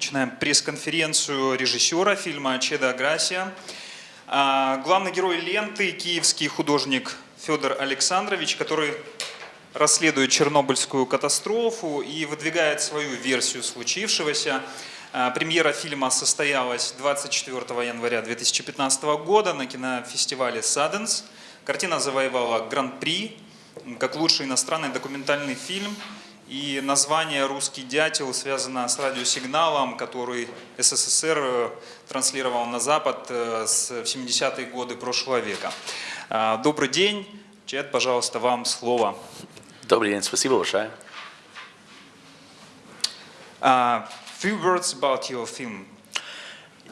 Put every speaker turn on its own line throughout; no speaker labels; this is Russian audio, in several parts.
Начинаем пресс-конференцию режиссера фильма «Чеда Аграсия». А, главный герой ленты – киевский художник Федор Александрович, который расследует Чернобыльскую катастрофу и выдвигает свою версию случившегося. А, премьера фильма состоялась 24 января 2015 года на кинофестивале «Саденс». Картина завоевала гран-при как лучший иностранный документальный фильм – и название «Русский дятел» связано с радиосигналом, который СССР э, транслировал на Запад э, в 70-е годы прошлого века. А, добрый день. Чет, пожалуйста, вам слово.
Добрый день, спасибо большое.
Uh, few words about your film.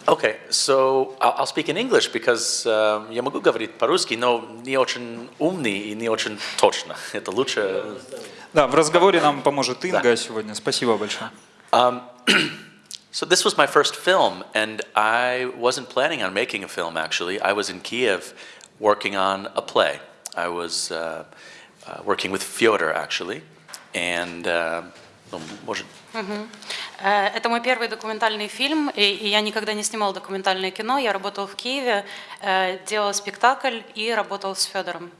Okay, so I'll speak in English because uh, я могу говорить по-русски, но не очень умный и не очень точно. Это лучше.
Да, в разговоре нам поможет Инга да. сегодня. Спасибо большое.
Um, so this was my first film, and I wasn't planning on making a film. Actually, I was in Kiev working on a play. I was uh, uh, working with Fyodor actually, and. Uh, ну, может.
Угу. Это мой первый документальный фильм, и, и я никогда не снимал документальное кино. Я работал в Киеве, делал спектакль и работал с Федором.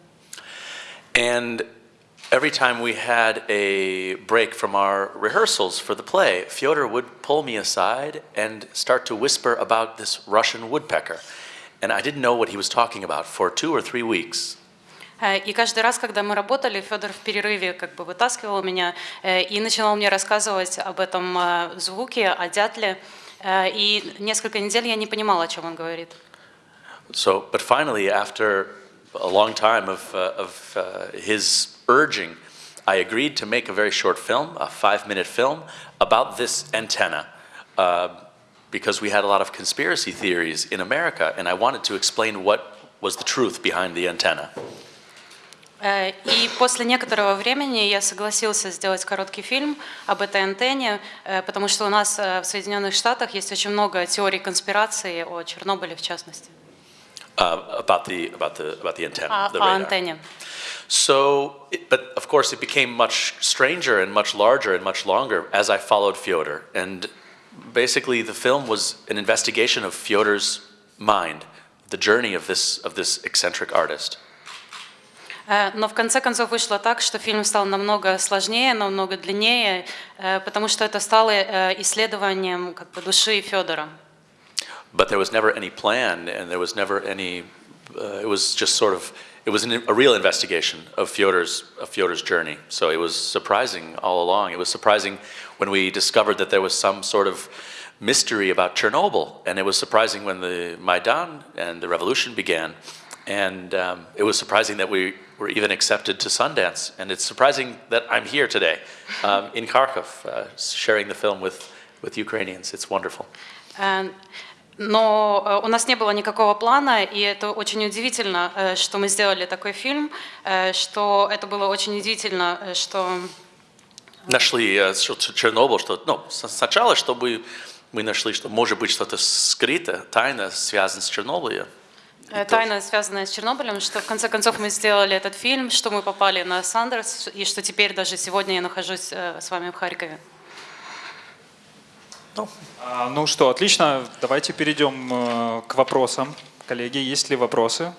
And every time we had a break from our rehearsals for the play, Fyodor would pull me aside and start to whisper about this Russian woodpecker. And I didn't know what he was talking about for two or three weeks.
И каждый раз, когда мы работали, Федор в перерыве как бы вытаскивал меня и начинал мне рассказывать об этом звуке, о дятле. И несколько недель я не понимала, о чем он говорит.
So, but finally, after a long time of, uh, of uh, his urging, I agreed to make a very short film, a five-minute film, about this antenna. Uh, because we had a lot of conspiracy theories in America, and I wanted to explain what was the truth behind the antenna.
И после некоторого времени я согласился сделать короткий фильм об этой антенне, потому что у нас в Соединенных Штатах есть очень много теорий конспирации о Чернобыле в частности.
Uh, about the about the about the antenna,
о,
the radar.
антенне.
So, it, but of course, it became much stranger and much larger and much longer as I followed Fyodor. And basically, the film was an investigation of Fyodor's mind, the journey of this of this eccentric artist.
Но в конце концов вышло так, что фильм стал намного сложнее, намного длиннее, потому что это стало исследованием как бы, души Федора.
But there was never any plan, and there was never any. Uh, it was just sort of. It was an, a real investigation of Fyodor's of Fyodor's journey. So it was surprising all along. It was surprising when we discovered that there was some sort of mystery about Chernobyl, and it was surprising when the Maidan and the revolution began, and um, it was surprising that we were even accepted to Sundance. And it's surprising that I'm here today um, in Kharkov, uh, sharing the film with, with Ukrainians. It's wonderful.
Но у нас не было никакого плана, и это очень удивительно, что мы сделали такой фильм, что это было очень удивительно, что...
Нашли Чернобыль, что ну, сначала, чтобы мы нашли, что может быть что-то скрыто, тайна, связано с Чернобылем.
Тайна, связанная с Чернобылем, что в конце концов мы сделали этот фильм, что мы попали на Сандерс, и что теперь даже сегодня я нахожусь с вами в Харькове.
Ну, а, ну что, отлично. Давайте перейдем э, к вопросам. Коллеги, есть ли вопросы?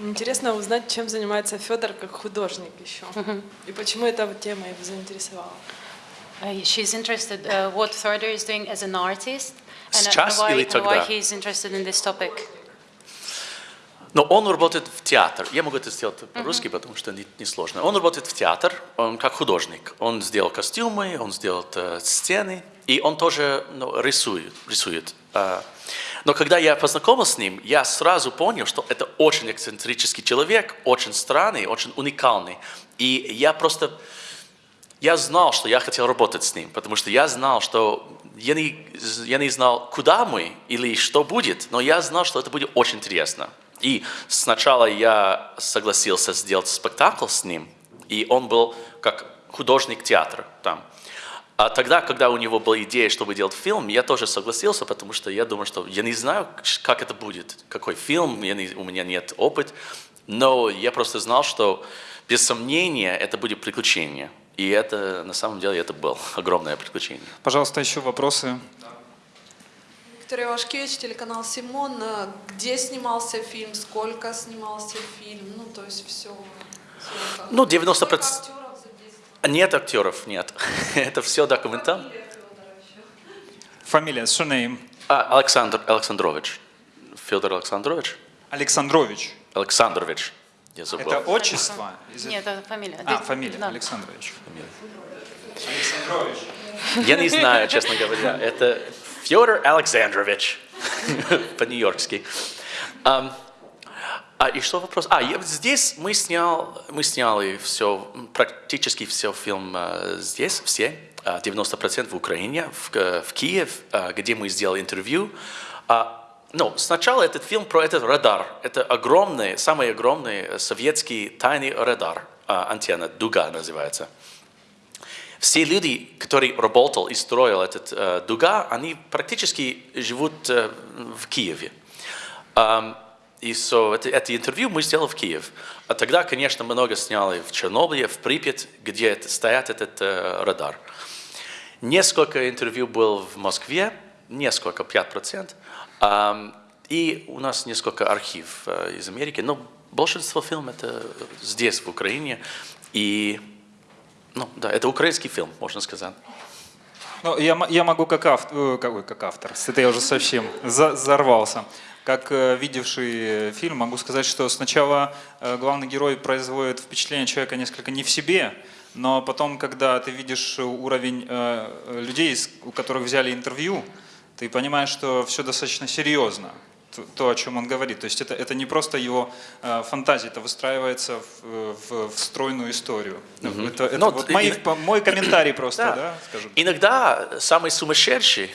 Интересно узнать, чем занимается Федор как художник еще. И почему эта тема его заинтересовала.
Uh, she's interested uh, what Thorder is doing as an artist and uh, why, and why he's interested in this topic.
Но он работает в театр. Я могу это сделать по-русски, потому что не, не сложно. Он работает в театр, он как художник. Он сделал костюмы, он сделал э, сцены, и он тоже ну, рисует. рисует. Э, но когда я познакомился с ним, я сразу понял, что это очень эксцентрический человек, очень странный, очень уникальный. И я просто я знал, что я хотел работать с ним, потому что я знал, что я не, я не знал, куда мы или что будет, но я знал, что это будет очень интересно. И сначала я согласился сделать спектакль с ним, и он был как художник театра там. А тогда, когда у него была идея, чтобы делать фильм, я тоже согласился, потому что я думаю, что я не знаю, как это будет, какой фильм, я не, у меня нет опыта. Но я просто знал, что без сомнения это будет приключение. И это, на самом деле, это было огромное приключение.
Пожалуйста, еще вопросы.
Виктория Вашкевич, телеканал Симон. Э, Где снимался фильм, сколько снимался фильм, ну то есть все.
Ну, 90%.
Сколько актеров задействовано?
Нет актеров, нет. это все документально.
Фамилия.
Фамилия, surname.
А, Александр Александрович. Федор Александрович?
Александрович.
Александрович. Я забыл.
Это отчество?
Нет, это фамилия.
А, фамилия,
да.
Александрович. Александрович.
Я не знаю, честно говоря. Это Федор Александрович. По-нью-йоркски. Ам, А и что вопрос? А, я- здесь мы, снял, мы сняли все, практически все фильм э, здесь, все, а, 90% в Украине, в, э, в Киев, а, где мы сделали интервью. А, Ну, сначала этот фильм про этот радар. Это огромный, самый огромный советский тайный радар, а, антенна, дуга называется. Все люди, которые работал и строил этот э, дуга, они практически живут э, в Киеве. Ам, и so, это, это интервью мы сделали в Киев. А тогда, конечно, много сняли в Чернобыле, в Припять, где это- стоят этот э, радар. Несколько интервью было в Москве, несколько, 5%. Ам, и у нас несколько архив э, из Америки, но большинство фильмов это здесь, в Украине. И, ну, да, это украинский фильм, можно сказать.
Ну, я, я могу как автор, как, ой, как автор, это я уже совсем за- взорвался. Как э, видевший э, фильм, могу сказать, что сначала э, главный герой производит впечатление человека несколько не в себе, но потом, когда ты видишь уровень э, э, людей, у которых взяли интервью, ты понимаешь, что все достаточно серьезно, то, о чем он говорит. То есть это, это не просто его э, фантазия, это выстраивается в, в- в стройную историю. Это, это
Ну,
вот мои-
и-
мой комментарий просто,
Да.
да, скажем.
Иногда самый сумасшедший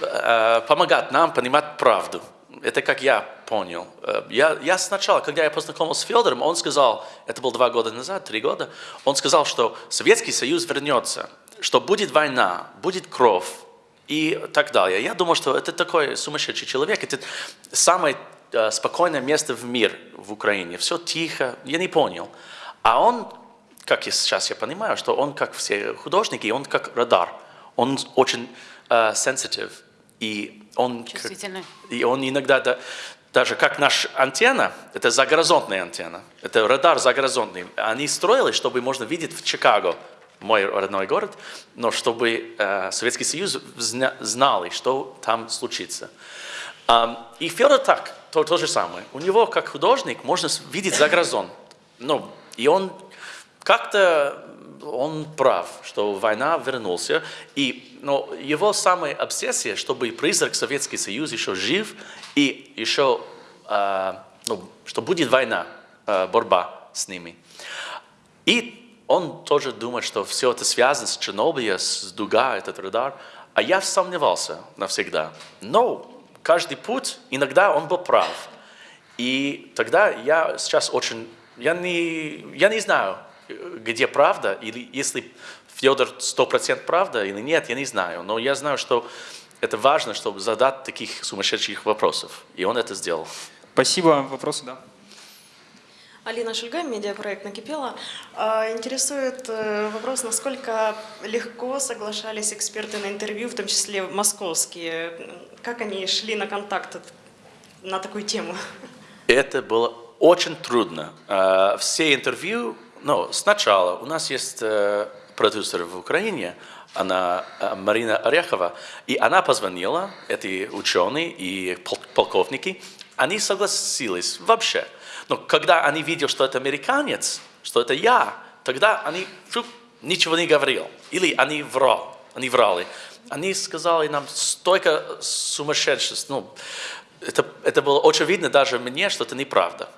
э, помогает нам понимать правду. Это как я понял. Э, Я, я сначала, когда я познакомился с Федором, он сказал, это было два года назад, три года, он сказал, что Советский Союз вернется, что будет война, будет кровь и так далее. Я думал, что это такой сумасшедший человек, это самое э, спокойное место в мире в Украине. Все тихо, я не понял. А он как я сейчас я понимаю, что он, как все художники, он как радар. Он очень э, sensitive. И он, как- и он иногда, да- даже как наша антенна, это загоризонтная антенна, это радар загоризонтный. Они строили, чтобы можно видеть в Чикаго, мой родной город, но чтобы э, Советский Союз зна- знал, что там случится. Ам, и Федор так, то, то же самое. У него, как художник, можно видеть за горизонт. Ну, и он как-то он прав, что война вернулся, и но его самая обсессия, чтобы призрак Советский Союз еще жив, и еще, а, ну, что будет война, а, борьба с ними. И он тоже думает, что все это связано с Чернобылем, с дуга, этот радар. А я сомневался навсегда. Но каждый путь, иногда он был прав. И тогда я сейчас очень... Я не, я не знаю, где правда, или если Федор 100% правда или нет, я не знаю. Но я знаю, что это важно, чтобы задать таких сумасшедших вопросов. И он это сделал.
Спасибо. Вопросы, да?
Алина Шульга, медиапроект «Накипело». А, Интересует э, вопрос, насколько легко соглашались эксперты на интервью, в том числе московские. Как они шли на контакт на такую тему?
Это было очень трудно. Э, Все интервью, ну, сначала у нас есть э, продюсер в Украине, она э, Марина Орехова, и она позвонила, эти ученые и пол- полковники, они согласились вообще. Но когда они видели, что это американец, что это я, тогда они фу, ничего не говорил. Или они врал, они врали. Они сказали нам столько сумасшедшеств. Ну, это, это было очень видно даже мне, что это неправда.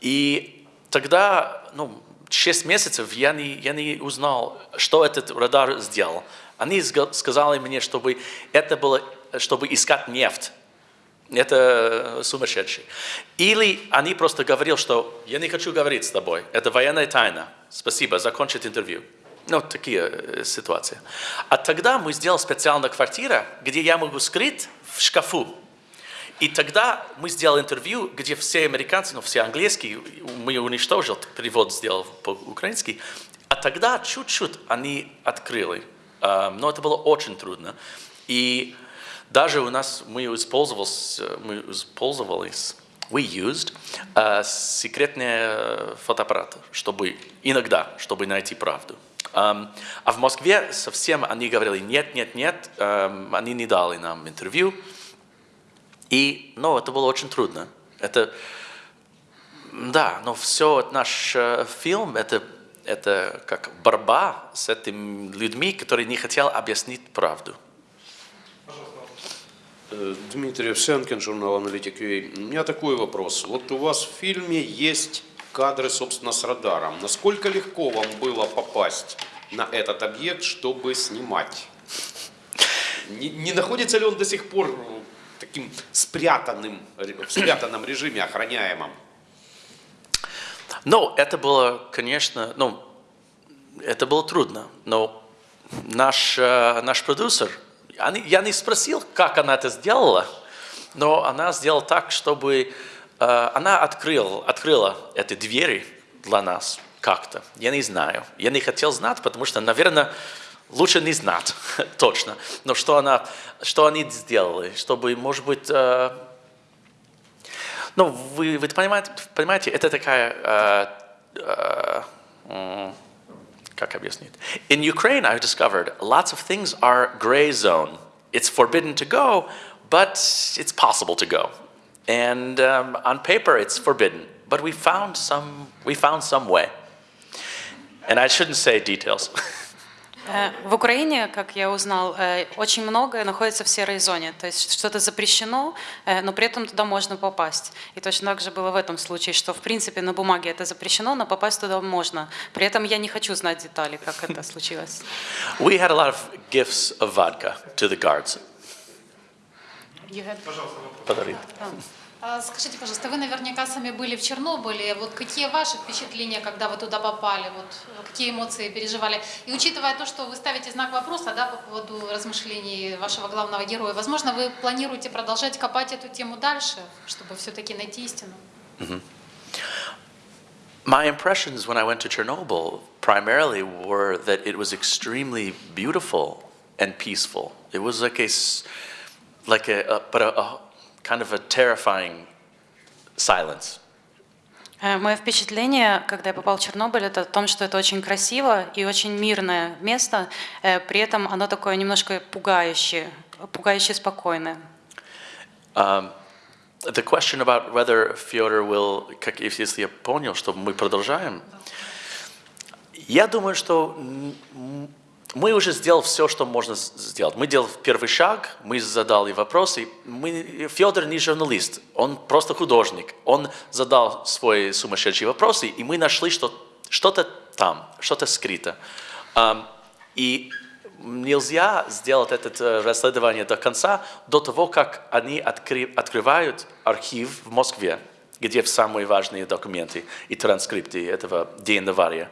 И тогда, ну, 6 месяцев я не, я не узнал, что этот радар сделал. Они сказали мне, чтобы это было, чтобы искать нефть. Это сумасшедший. Или они просто говорили, что я не хочу говорить с тобой, это военная тайна. Спасибо, закончить интервью. Ну, такие э, ситуации. А тогда мы сделали специальную квартиру, где я могу скрыть в шкафу. И тогда мы сделали интервью, где все американцы, ну все английские, мы уничтожил, перевод сделал по-украински, а тогда чуть-чуть они открыли. А, Но это было очень трудно. И даже у нас мы использовались, мы использовались we used uh, секретные фотоаппараты, чтобы иногда, чтобы найти правду. Um, а в Москве совсем они говорили нет, нет, нет, um, они не дали нам интервью. И, ну, это было очень трудно. Это, да, но все наш э, фильм, это, это как борьба с этими людьми, которые не хотели объяснить правду.
Дмитрий Овсянкин, журнал «Аналитик UA». У меня такой вопрос. Вот у вас в фильме есть кадры, собственно, с радаром. Насколько легко вам было попасть на этот объект, чтобы снимать? Не, не находится ли он до сих пор таким спрятанным, в спрятанном режиме, охраняемом?
Ну, это было, конечно, ну, это было трудно, но наш, э, наш продюсер, я не спросил, как она это сделала, но она сделала так, чтобы э, она открыла, открыла эти двери для нас как-то. Я не знаю. Я не хотел знать, потому что, наверное, лучше не знать точно. Но что, она, что они сделали, чтобы, может быть, э, ну, вы, вы понимаете, понимаете, это такая, э, э, как объяснить? In Ukraine, I've discovered lots of things are gray zone. It's forbidden to go, but it's possible to go. And um, on paper, it's forbidden, but we found some, we found some way. And I shouldn't say details.
Э, В Украине, как я узнал, э, очень многое находится в серой зоне. То есть что-то запрещено, э, но при этом туда можно попасть. И точно так же было в этом случае, что в принципе на бумаге это запрещено, но попасть туда можно. При этом я не хочу знать детали, как это случилось.
we had a lot of gifts of vodka to the guards. Подарили.
А, Скажите, пожалуйста, вы наверняка сами были в Чернобыле. Вот какие ваши впечатления, когда вы туда попали? Вот э, какие эмоции переживали? И учитывая то, что вы ставите знак вопроса да, по поводу размышлений вашего главного героя, возможно, вы планируете продолжать копать эту тему дальше, чтобы все-таки найти истину?
My impressions when I went to Chernobyl primarily were that it was extremely beautiful and peaceful. It was like a, like a but a, a kind of a terrifying silence.
Э, Мое впечатление, когда я попал в Чернобыль, это о том, что это очень красиво и очень мирное место, э, при этом оно такое немножко пугающее, пугающе спокойное.
Um, the question about whether Fyodor will, как если я понял, что мы продолжаем, я думаю, что мы уже сделали все, что можно сделать. Мы делали первый шаг, мы задали вопросы. Мы, Федор не журналист, он просто художник. Он задал свои сумасшедшие вопросы, и мы нашли, что что-то там, что-то скрыто. И нельзя сделать это э, расследование до конца, до того, как они откры- открывают архив в Москве, где самые важные документы и транскрипты этого день аварии.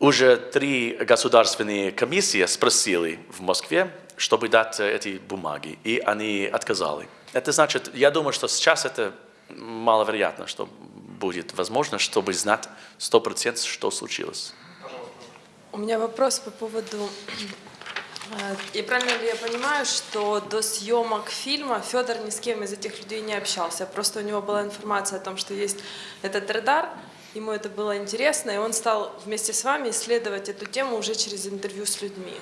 Уже три государственные комиссии спросили в Москве, чтобы дать э, эти бумаги, и они отказали. Это значит, я думаю, что сейчас это маловероятно, что будет возможно, чтобы знать 100% что случилось.
У меня вопрос по поводу... э, И правильно ли я понимаю, что до съемок фильма Федор ни с кем из этих людей не общался? Просто у него была информация о том, что есть этот радар, ему это было интересно, и он стал вместе с вами исследовать эту тему уже через интервью с людьми.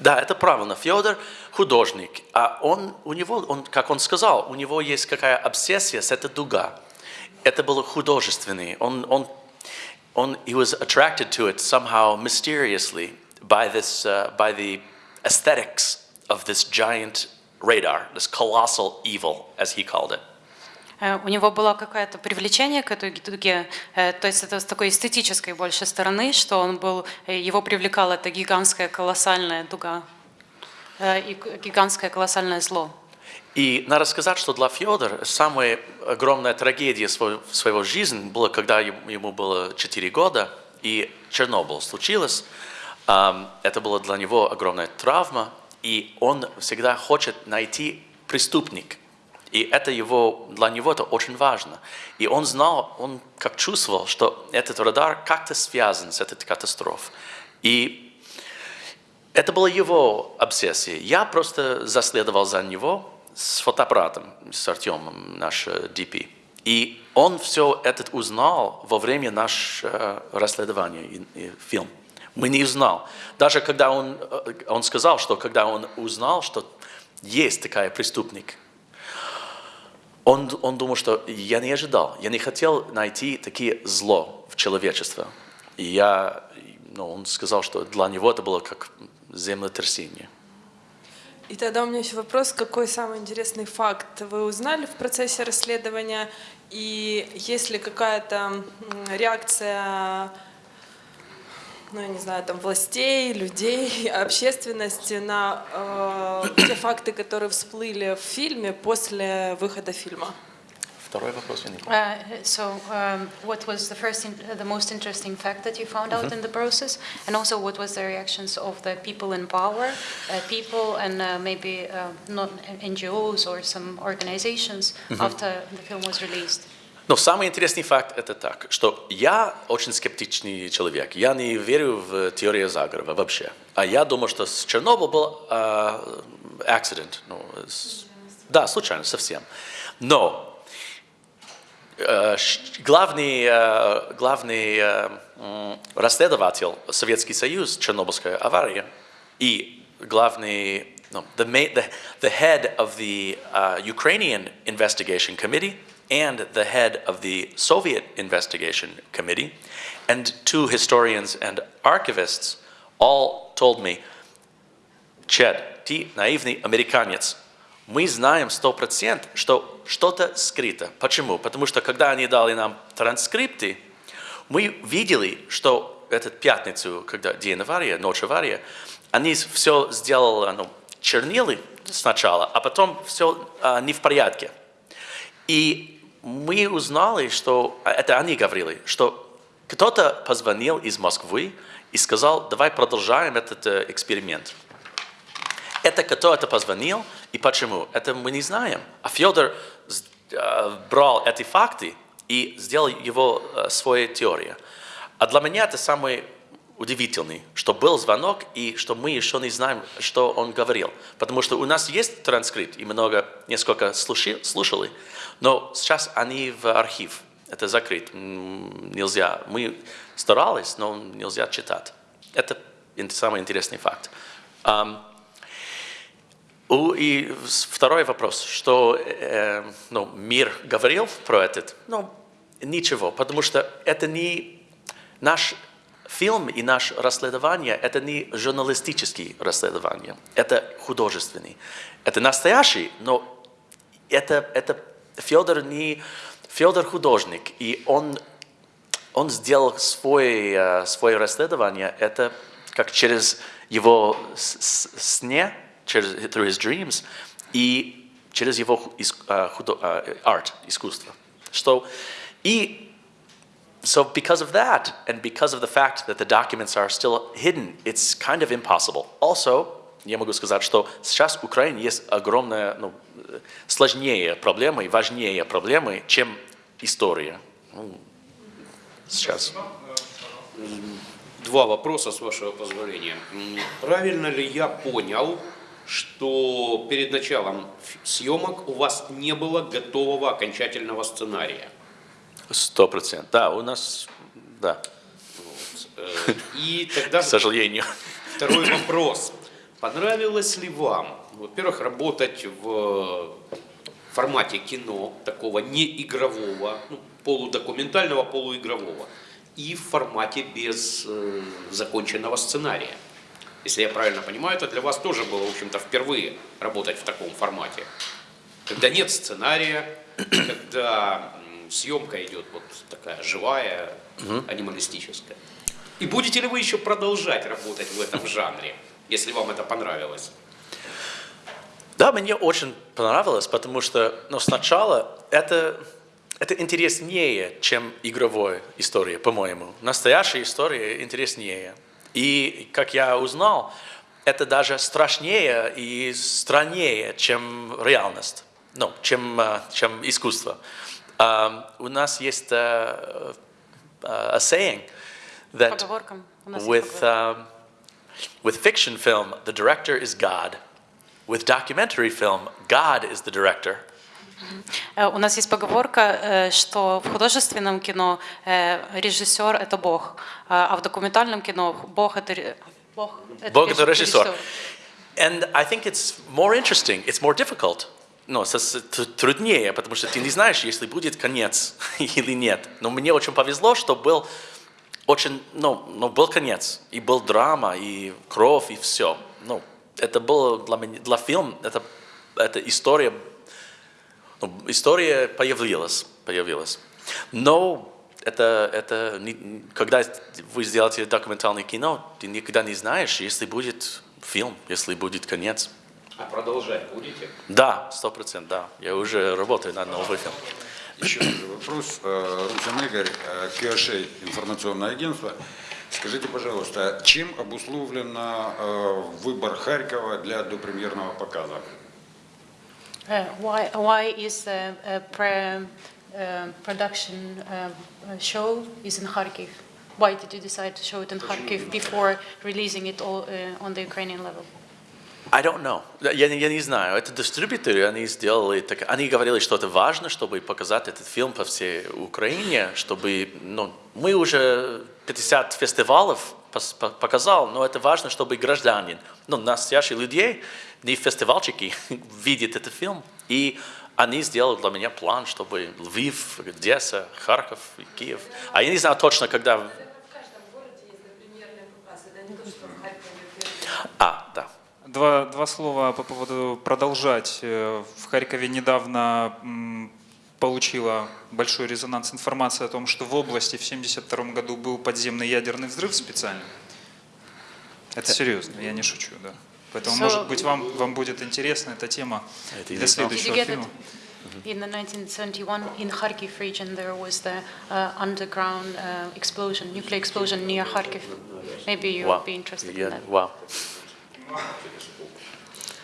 Да, это правильно. Федор художник, а он, у него, он, как он сказал, у него есть какая обсессия с этой дуга. Это было художественный. Он, он, он, he was attracted to it somehow mysteriously by this, uh, by the aesthetics of this giant radar, this colossal evil, as he called it.
Э, У него было какое-то привлечение к этой дуге, э, то есть это с такой эстетической больше стороны, что он был, э, его привлекала эта гигантская колоссальная дуга и гигантское колоссальное зло.
И надо сказать, что для Федора самая огромная трагедия своего, своего жизни была, когда ему было 4 года, и Чернобыль случилось. Это была для него огромная травма, и он всегда хочет найти преступник. И это его, для него это очень важно. И он знал, он как чувствовал, что этот радар как-то связан с этой катастрофой. И это была его обсессия. Я просто заследовал за него с фотоаппаратом, с Артемом, наш э, DP. И он все это узнал во время нашего расследования и, и фильм. Мы не узнал. Даже когда он, э, он сказал, что когда он узнал, что есть такая преступник, он, он думал, что я не ожидал, я не хотел найти такие зло в человечество. И я, ну, он сказал, что для него это было как землетрясение.
И тогда у меня еще вопрос, какой самый интересный факт вы узнали в процессе расследования, и есть ли какая-то реакция, ну, я не знаю, там, властей, людей, общественности на э, те факты, которые всплыли в фильме после выхода фильма?
Второй вопрос я не помню.
Uh, so, um, what was the first, in, uh, the most interesting fact that you found out in the process, and also what was the reactions of the people in power, uh, people and uh, maybe uh, not NGOs or some organizations after the film was released?
Но самый интересный факт это так, что я очень скептичный человек. Я не верю в теорию заговора вообще. А я думаю, что с Чернобыль был uh, accident. Ну, с- да, случайно, совсем. Но э, главный, э, главный э, расследователь Советский Союз, Чернобыльская авария, и главный, no, the, ma- the, the head of the uh, Ukrainian Investigation Committee and the head of the Soviet Investigation Committee, and two historians and archivists all told me, Чед, ты наивный американец. Мы знаем сто процентов, что что-то скрыто. Почему? Потому что когда они дали нам транскрипты, мы видели, что этот пятницу, когда день аварии, ночь аварии, они все сделали, ну, чернилы сначала, а потом все а, не в порядке. И мы узнали, что, а это они говорили, что кто-то позвонил из Москвы и сказал, давай продолжаем этот э, эксперимент. Это кто это позвонил и почему? Это мы не знаем. А Федор э, брал эти факты и сделал его э, своей теорией. А для меня это самый удивительный, что был звонок и что мы еще не знаем, что он говорил. Потому что у нас есть транскрипт, и много, несколько слуши- слушали, но сейчас они в архив. Это закрыт. Нельзя. Мы старались, но нельзя читать. Это самый интересный факт. И второй вопрос, что э, ну, мир говорил про этот? Ну, ничего, потому что это не наш фильм и наше расследование, это не журналистические расследования, это художественный. Это настоящий, но это, это Федор не Федор художник, и он он сделал свое, свое расследование, это как через его сне, через through his dreams, и через его ху- ис- а, худо- а, art, искусство. Что, и so because of that, and because of the fact that the documents are still hidden, it's kind of impossible. Also, я могу сказать, что сейчас в Украине есть огромная, ну, сложнее проблемы, и важнее проблемы, чем история. Ну, сейчас.
Два вопроса, с вашего позволения. Правильно ли я понял, что перед началом съемок у вас не было готового окончательного сценария?
Сто процентов. Да, у нас, да,
Э, И тогда
к сожалению.
второй вопрос. Понравилось ли вам, во-первых, работать в формате кино, такого неигрового, ну, полудокументального, полуигрового, и в формате без э, законченного сценария? Если я правильно понимаю, это для вас тоже было, в общем-то, впервые работать в таком формате. Когда нет сценария, когда съемка идет вот такая живая, анималистическая. И будете ли вы еще продолжать работать в этом жанре, если вам это понравилось?
Да, мне очень понравилось, потому что ну, сначала это, это интереснее, чем игровая история, по-моему. Настоящая история интереснее. И, как я узнал, это даже страшнее и страннее, чем реальность. ну, чем, э, чем искусство. Um, у нас есть uh, uh, a saying that
Поговорка. У нас есть
with,
поговорка.
um, with fiction film, the director is God. With documentary film, God is the director.
Э, У нас есть поговорка, э, что в художественном кино э, режиссер – это Бог, а в документальном кино Бог – это ре- Бог –
Бог это
реж-
режиссер. And I think it's more interesting, it's more difficult. Ну, тр- труднее, потому что ты не знаешь, если будет конец или нет. Но мне очень повезло, что был очень, ну, ну, был конец, и был драма, и кровь, и все. Ну, это было для меня, для фильма, это, это история, ну, история появилась, появилась. Но это, это не- когда вы сделаете документальное кино, ты никогда не знаешь, если будет фильм, если будет конец.
А продолжать будете?
Да, сто процентов, да. Я уже работаю над новым фильмом.
Еще вопрос. Э, Русин Игорь, э, QHA, информационное агентство. Скажите, пожалуйста, чем обусловлен э, выбор Харькова для допремьерного показа?
Uh, why, why is the uh, pre, uh, production uh, uh, show is in Kharkiv? Why did you decide to show it in Kharkiv before releasing it all uh, on the Ukrainian level?
I don't know. Я, я не знаю. Это дистрибьюторы, они сделали так. Они говорили, что это важно, чтобы показать этот фильм по всей Украине, чтобы, ну, мы уже 50 фестивалов показал, но это важно, чтобы гражданин, ну, настоящие людей, не фестивальщики, видят этот фильм. И они сделали для меня план, чтобы Львив, Одесса, Харьков, Киев. А я не знаю точно, когда... А, да.
Два, два слова по поводу продолжать. Э, В Харькове недавно получила большой резонанс информация о том, что в области в 1972 году был подземный ядерный взрыв специально. Это серьезно, я не шучу, да. Поэтому,
So-
может быть, вам, вам будет интересна эта тема для следующего
get it?
фильма.
In the 1971, in Kharkiv region, there was the uh, underground uh, explosion, nuclear explosion near Kharkiv. Maybe you
Вау.
would be interested in
Я-
that.
Вау.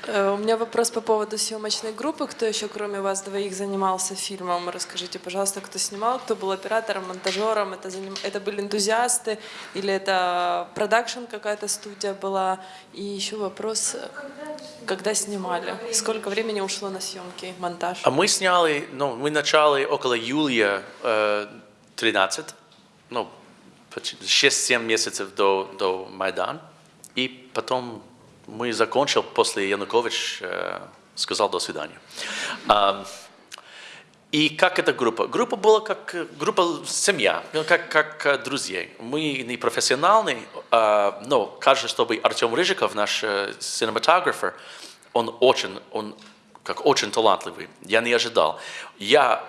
Э, У меня вопрос по поводу съемочной группы. Кто еще, кроме вас двоих, занимался фильмом? Расскажите, пожалуйста, кто снимал, кто был оператором, монтажером? Это, заним- это были энтузиасты или это продакшн какая-то студия была? И еще вопрос, когда снимали? Сколько времени ушло на съемки, монтаж?
А мы сняли, ну, мы начали около июля э, 13, ну, 6-7 месяцев до, до Майдана, и потом мы закончил после Янукович э, сказал до свидания. И как эта группа? Группа была как э, группа семья, ну, как, как э, друзей. Мы не профессиональные, а, но кажется, чтобы Артем Рыжиков, наш э, cinematographer, он очень, он как очень талантливый. Я не ожидал. Я,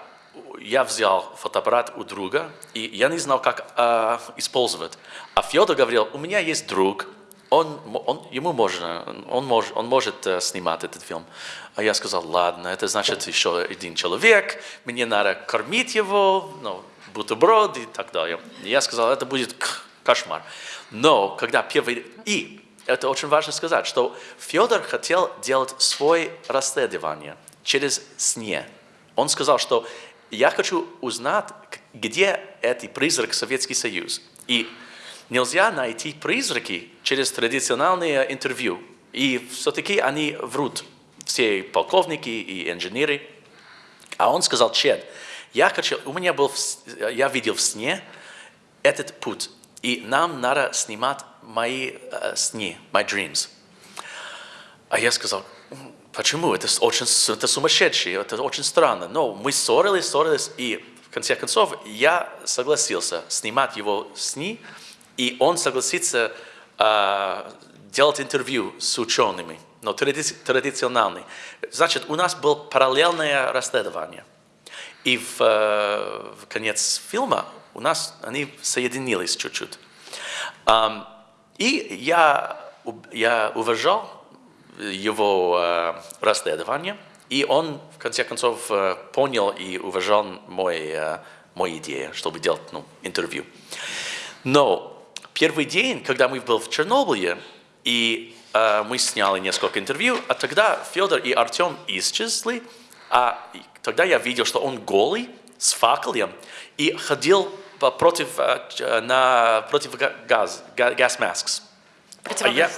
я взял фотоаппарат у друга, и я не знал, как а, использовать. А Федор говорил, у меня есть друг, он, он, ему можно, он, мож, он может э, снимать этот фильм. А я сказал, ладно, это значит еще один человек, мне надо кормить его, ну, бутерброд и так далее. Я сказал, это будет кошмар. Но когда первый... И это очень важно сказать, что Федор хотел делать свое расследование через сне. Он сказал, что я хочу узнать, где этот призрак Советский Союз. И нельзя найти призраки через традиционные интервью. И все-таки они врут, все полковники и инженеры. А он сказал, Чед, я хочу, у меня был, я видел в сне этот путь, и нам надо снимать мои э, сны, my dreams. А я сказал, «М, почему? Это очень это сумасшедшее, это очень странно. Но мы ссорились, ссорились, и в конце концов я согласился снимать его сны, и он согласится а, делать интервью с учеными, но тради- традиционные. Значит, у нас было параллельное расследование. И в, э, в конец фильма у нас они соединились чуть-чуть. Ам, и я, я уважал его э, расследование, и он, в конце концов, э, понял и уважал мой, э, мою идею, чтобы делать ну, интервью. Но первый день, когда мы был в Чернобыле, и э, мы сняли несколько интервью, а тогда Федор и Артем исчезли, А тогда я видел, что он голый, с факелом, и ходил против, э, э, на, против га- газ, га- gas masks. А я,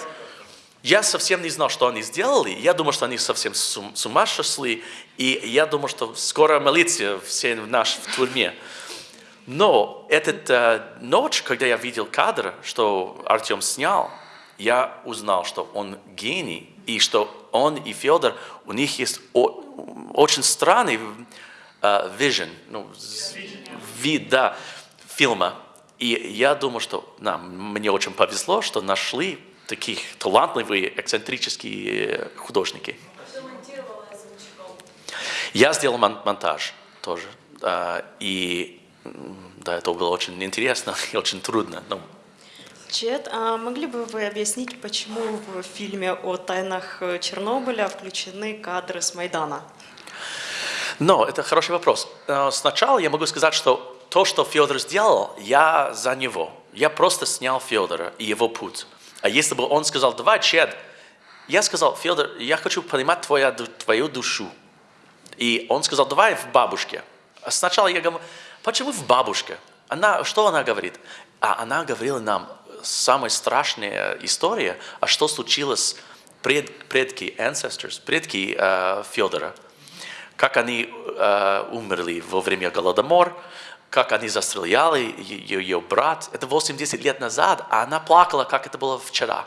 я совсем не знал, что они сделали. Я думал, что они совсем с ум- с ума сошли. И я думал, что скоро милиция все в наш в тюрьме. Но эта ночь, когда я видел кадр, что Артем снял, я узнал, что он гений, и что он и Федор, у них есть о- очень странный э, vision, ну, вид, да, фильма. И я думаю, что нам, мне очень повезло, что нашли таких талантливые, эксцентрические художники. Я сделал мон- монтаж тоже. а, И да, это было очень интересно и очень трудно. Ну,
Чет, а могли бы вы объяснить, почему в фильме о тайнах э, Чернобыля включены кадры с Майдана?
Но это хороший вопрос. Э, Сначала я могу сказать, что то, что Федор сделал, я за него. Я просто снял Федора и его путь. А если бы он сказал, давай, Чед, я сказал, Федор, я хочу понимать твою, твою душу. И он сказал, давай в бабушке. А Сначала я говорю, почему в бабушке? Она, что она говорит? А она говорила нам самая страшная история, а что случилось пред, предки, ancestors, предки э, Федора как они э, умерли во время Голодомор, как они застреляли ее, ее брат. Это 80 лет назад, а она плакала, как это было вчера.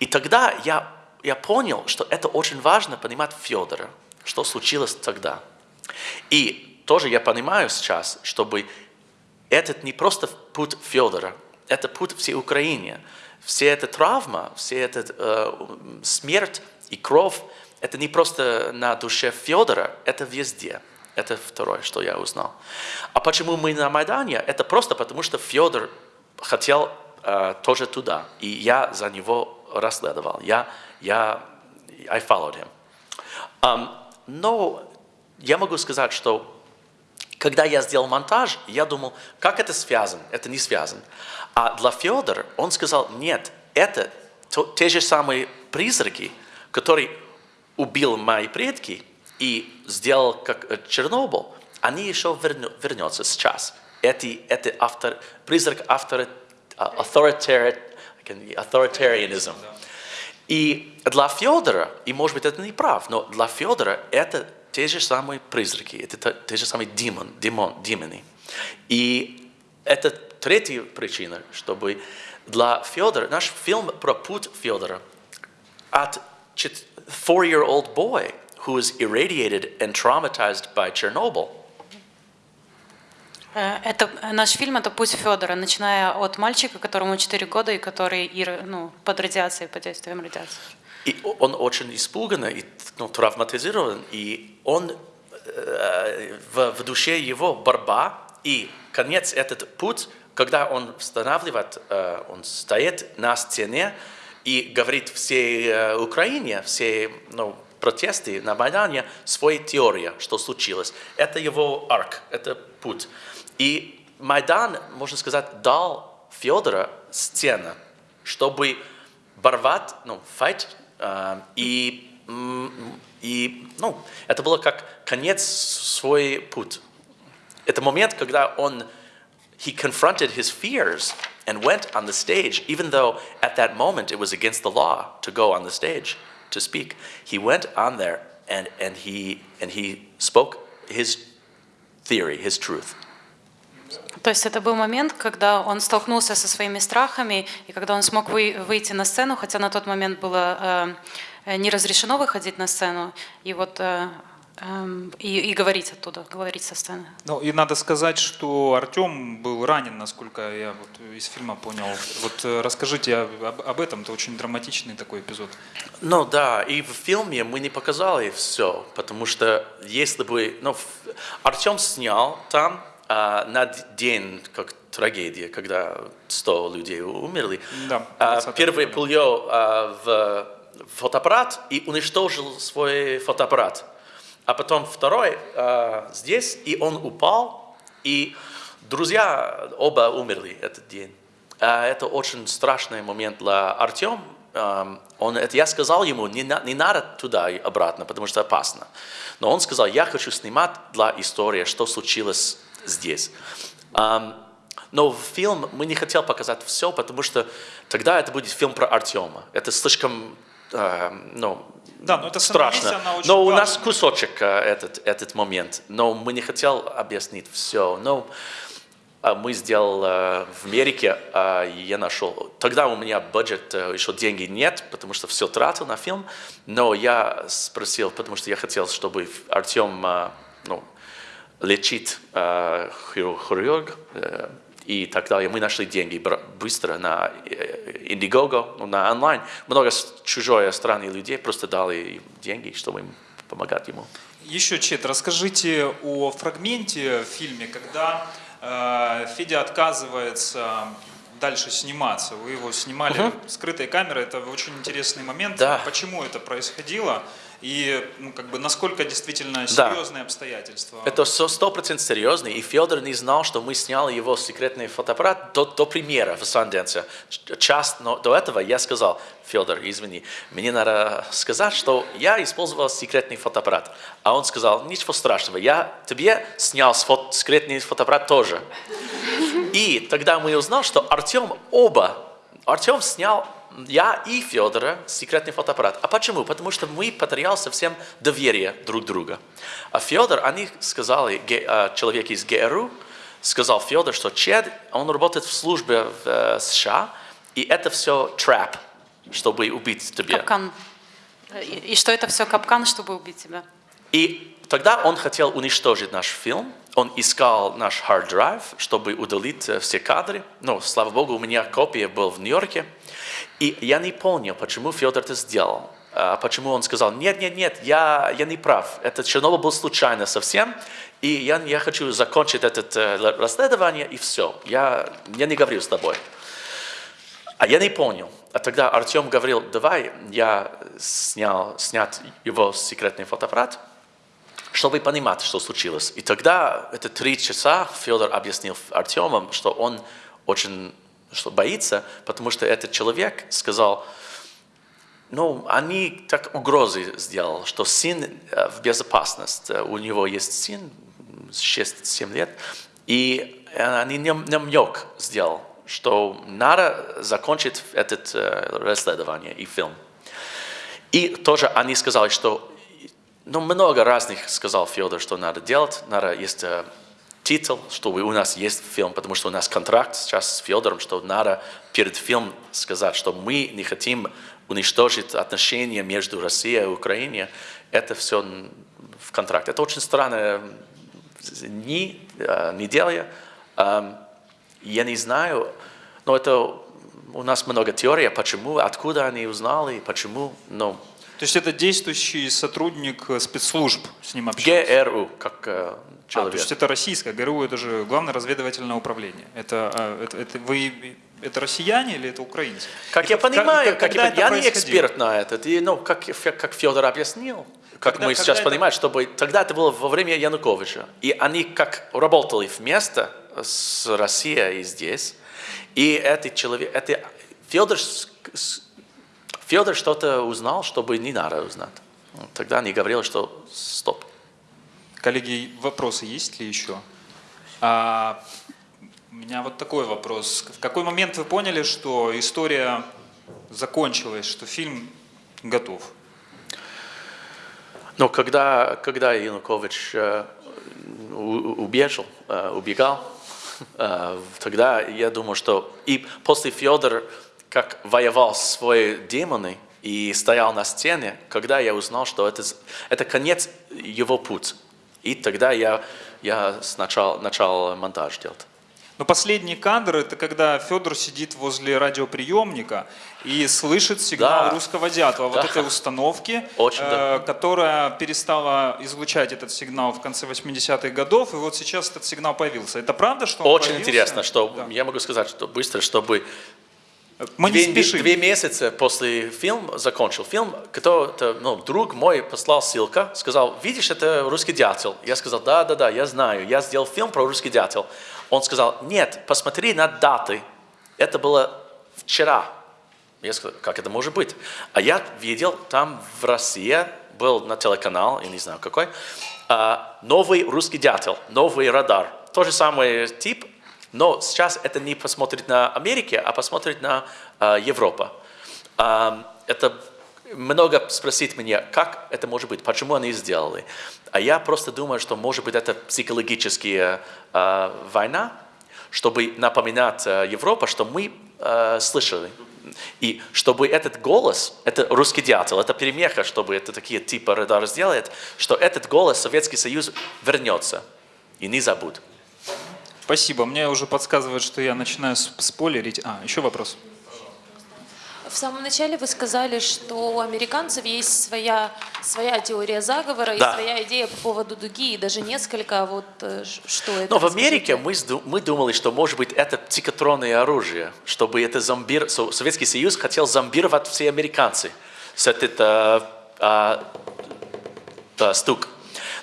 И тогда я, я понял, что это очень важно понимать Федора, что случилось тогда. И тоже я понимаю сейчас, чтобы этот не просто путь Федора, это путь всей Украине. Все эта травма, все эта э, смерть и кровь, это не просто на душе Федора, это везде. Это второе, что я узнал. А почему мы на Майдане? Это просто потому, что Федор хотел э, тоже туда. И я за него расследовал. Я, я, I followed him. Um, но я могу сказать, что когда я сделал монтаж, я думал, как это связано? Это не связано. А для Федора он сказал, нет, это то- те же самые призраки, которые убил мои предки и сделал как э, Чернобыль, они еще верну- вернутся сейчас. Эти, это автор, призрак автор, authoritarian, authoritarianism. И для Федора, и может быть это не прав, но для Федора это те же самые призраки, это те, же самые демон, демон, демоны. И это третья причина, чтобы для Федора, наш фильм про путь Федора от four-year-old boy who was irradiated and traumatized by Chernobyl
Э, Это э, наш фильм это путь Федора, начиная от мальчика, которому 4 года и который ну, под радиацией, под действием радиации.
И он очень испуган и ну, травматизирован, и он э, в, в душе его борьба, и конец этот путь, когда он восстанавливает, э, он стоит на стене и говорит всей э, Украине, все ну, протесты на Майдане, своей теория, что случилось. Это его арк, это путь. И Майдан, можно сказать, дал Федора стену, чтобы борвать, ну, fight, э, и, и, ну, это было как конец свой путь. Это момент, когда он, he confronted his fears and went on the stage, even though at that moment it was against the law to go on the stage to speak. He went on there and, and, he, and he spoke his theory, his truth.
То есть это был момент, когда он столкнулся со своими страхами, и когда он смог вы- выйти на сцену, хотя на тот момент было э, э, не разрешено выходить на сцену, и вот э, эм, и, и говорить оттуда, говорить со сцены.
Ну и надо сказать, что Артем был ранен, насколько я вот из фильма понял. Вот э, расскажите об, об этом, это очень драматичный такой эпизод.
Ну да, и в фильме мы не показали все, потому что если бы, ну, Артем снял там а, на день, как трагедия, когда 100 людей умерли,
Да,
а,
20
первый пулё а, в фотоаппарат и уничтожил свой фотоаппарат. А потом второй а, здесь, и он упал, и друзья оба умерли этот день. А это очень страшный момент для Артема, эм, он, это я сказал ему, не, на- не надо туда и обратно, потому что опасно. Но он сказал, я хочу снимать для истории, что случилось здесь. Эм, но в фильм мы не хотели показать все, потому что тогда это будет фильм про Артема. Это слишком, ну,
Да, но это
страшно.
она очень
Но у
важна.
нас кусочек э, этот, этот момент, но мы не хотели объяснить все. Но а, мы сделали э, в Америке, я нашел. Тогда у меня бюджет, э, еще деньги нет, потому что все тратил на фильм. Но я спросил, потому что я хотел, чтобы Артем э, ну, лечит э, хиру- хирург э, и так далее. Мы нашли деньги быстро на э, Indiegogo, ну, на онлайн. Много чужой страны людей просто дали деньги, чтобы им помогать ему.
Еще, Чет, расскажите о фрагменте в фильме, когда э, Федя отказывается дальше сниматься. Вы его снимали
Мгм.
скрытой камерой. Это очень интересный момент.
Да.
Почему это происходило? И ну, как бы, насколько действительно
Да.
серьезные обстоятельства?
Это сто процентов серьезно, и Федор не знал, что мы сняли его секретный фотоаппарат до, до премьеры в Санденсе. Час но до этого я сказал, Федор, извини, мне надо сказать, что я использовал секретный фотоаппарат. А он сказал, ничего страшного, я тебе снял сфот- секретный фотоаппарат тоже. И тогда мы узнали, что Артем оба, Артем снял я и Федора секретный фотоаппарат. А почему? Потому что мы потеряли совсем доверие друг друга. А Федор, они сказали, а, человек из ГРУ, сказал Федор, что Чед, он работает в службе в э, США, и это все трап, чтобы убить тебя.
Капкан. И, и что это все капкан, чтобы убить тебя?
И тогда он хотел уничтожить наш фильм. Он искал наш hard drive, чтобы удалить э, все кадры. Но, слава богу, у меня копия была в Нью-Йорке. И я не понял, почему Федор это сделал. А Почему он сказал, нет, нет, нет, я, я не прав. Это Чернобыль был случайно совсем. И я, я хочу закончить это э, расследование, и все. Я, я не говорю с тобой. А я не понял. А тогда Артем говорил, давай я снял, снят его секретный фотоаппарат, чтобы понимать, что случилось. И тогда, это три часа, Федор объяснил Артему, что он очень что боится, потому что этот человек сказал, ну, они так угрозы сделал, что сын э, в безопасности. У него есть сын, 6-7 лет, и э, они намек сделал, что надо закончить это э, расследование и фильм. И тоже они сказали, что ну, много разных сказал Федор, что надо делать. Надо, есть э, титул, чтобы у нас есть фильм, потому что у нас контракт сейчас с Федором, что надо перед фильмом сказать, что мы не хотим уничтожить отношения между Россией и Украиной. Это все в контракте. Это очень странная не, э, неделя. Эм, Я не знаю, но это у нас много теорий, почему, откуда они узнали, почему, но
То есть это действующий сотрудник э, спецслужб с ним общался?
ГРУ, как э,
А, то
человек.
есть это российское, ГРУ это же главное разведывательное управление. Это, а, это, это вы это россияне или это украинцы?
Как
И
я понимаю,
как-
как
когда
я,
это
я не эксперт на это, и, ну, как, как Федор объяснил, как
Когда-
мы сейчас
когда это-
понимаем, чтобы тогда это было во время Януковича, и они как работали вместе с Россией и здесь, и этот человек, это Федор, Федор что-то узнал, чтобы не надо узнать. Ну, Тогда они говорили, что стоп.
Коллеги, вопросы есть ли еще? А, у меня вот такой вопрос. В какой момент вы поняли, что история закончилась, что фильм готов?
Но когда, когда Янукович э, убежал, э, убегал, э, тогда я думал, что и после Федор, как воевал с своими демоны и стоял на стене, когда я узнал, что это, это конец его путь. И тогда я, я сначала начал монтаж делать.
Но последний кадр это когда Федор сидит возле радиоприемника и слышит сигнал
Да.
русского дятла, вот
Да.
этой установки,
Очень, да.
э, которая перестала излучать этот сигнал в конце 80-х годов, и вот сейчас этот сигнал появился. Это правда, что он
Очень
появился?
интересно, что
Да.
я могу сказать, что быстро, чтобы
Мы не
две,
спешим.
две месяца после фильма закончил фильм, кто-то, ну, друг мой послал ссылка, сказал, видишь, это русский дятел. Я сказал, да, да, да, я знаю, я сделал фильм про русский дятел. Он сказал, нет, посмотри на даты. Это было вчера. Я сказал, как это может быть? А я видел, там в России был на телеканал, я не знаю какой, а, новый русский дятел, новый радар. Тот же самый тип, но сейчас это не посмотрит на Америке, а посмотрит на а, Европу. А, это много спросить меня, как это может быть, почему они сделали. А я просто думаю, что может быть это психологическая а, война, чтобы напоминать а, Европе, что мы а, слышали. И чтобы этот голос, это русский дятел, это перемеха, чтобы это такие типа радар сделает, что этот голос Советский Союз вернется и не забудет.
Спасибо. Мне уже подсказывают, что я начинаю сп- спойлерить. А, еще вопрос.
В самом начале вы сказали, что у американцев есть своя, своя теория заговора
Да.
и своя идея по поводу дуги, и даже несколько, вот э, что это.
Но в. Америке мы, мы думали, что может быть это психотронное оружие, чтобы это зомбир... Со- Советский Союз хотел зомбировать все американцы с этот а, а, а, стук.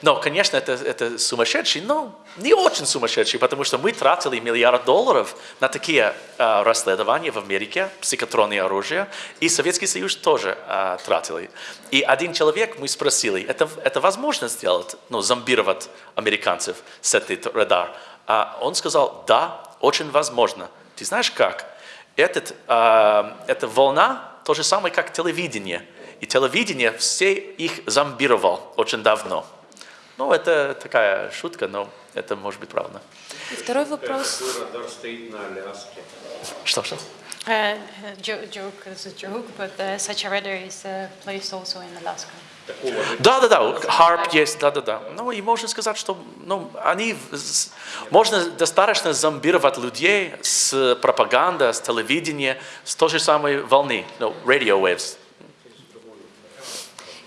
Но, конечно, это, это сумасшедший, но не очень сумасшедший, потому что мы тратили миллиард долларов на такие а, расследования в Америке, психотронные оружия, и Советский Союз тоже а, тратили. И один человек мы спросили, это, это возможно сделать, ну, зомбировать американцев с этот радар? А он сказал, да, очень возможно. Ты знаешь как? Этот, а, эта волна то же самое, как телевидение. И телевидение все их зомбировал очень давно. Ну, это такая шутка, но это может быть правда.
И второй вопрос.
радар стоит на Аляске.
Что, что?
Uh, joke, joke is a joke, but uh, such a radar is placed also in Alaska.
Да, да, да, харп есть, да, да, да. Ну, и можно сказать, что ну, они, можно достаточно зомбировать людей с пропагандой, с телевидения, с той же самой волны, ну, radio waves.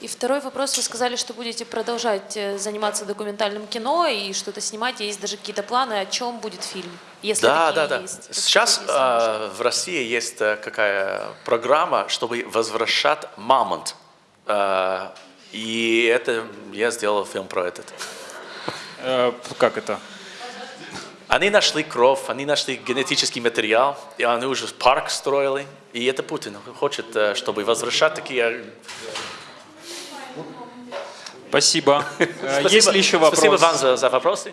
И второй вопрос. Вы сказали, что будете продолжать э, заниматься документальным кино и что-то снимать. Есть даже какие-то планы, о чем будет фильм, если
Да, да, да.
есть.
Сейчас э, в России есть э, какая программа, чтобы возвращать мамонт. Э, и это я сделал фильм про этот.
Э, как это?
Они нашли кровь, они нашли генетический материал, и они уже парк строили. И это Путин хочет, чтобы возвращать такие...
Спасибо. Э, Есть ли еще вопросы?
Спасибо вам за, за вопросы.